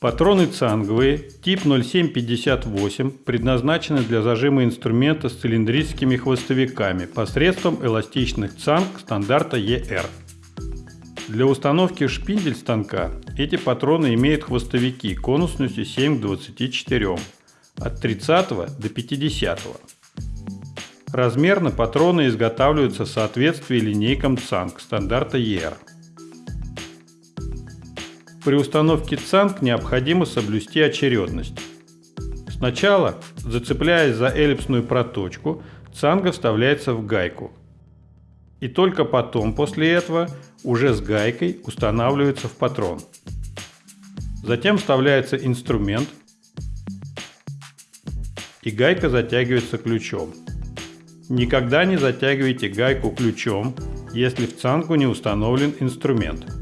Патроны цанговые, тип 0758, предназначены для зажима инструмента с цилиндрическими хвостовиками посредством эластичных цанг стандарта ER. Для установки шпиндель станка эти патроны имеют хвостовики конусностью 7 к 24, от 30 до 50. Размерно патроны изготавливаются в соответствии линейкам ЦАНК стандарта ER. При установке ЦАНК необходимо соблюсти очередность. Сначала, зацепляясь за эллипсную проточку, цанга вставляется в гайку. И только потом, после этого, уже с гайкой устанавливается в патрон. Затем вставляется инструмент, и гайка затягивается ключом. Никогда не затягивайте гайку ключом, если в цангу не установлен инструмент.